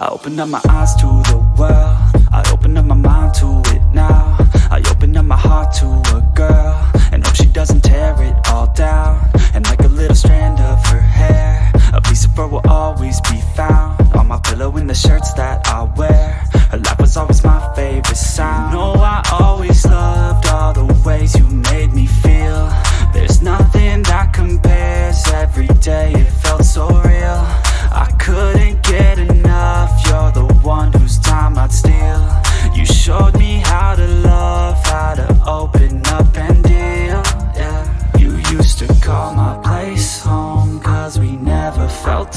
I opened up my eyes to the world. I opened up my mind to it now. I opened up my heart to a girl. And hope she doesn't tear it all down. And like a little strand of her hair A piece of her will always be found On my pillow in the shirts that I wear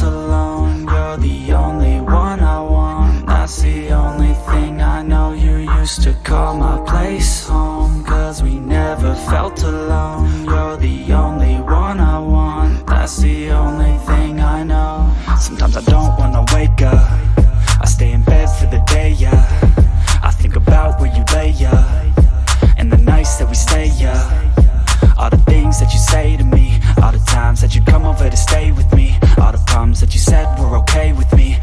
alone. You're the only one I want. That's the only thing I know. You used to call my place home Cause we never felt alone. You're the only one I want. That's the only thing I know. Sometimes I don't wanna wake up. I stay in bed for the day, yeah. I think about where you lay, yeah. And the nights that we stay, yeah. All the things that you say to me. okay with me.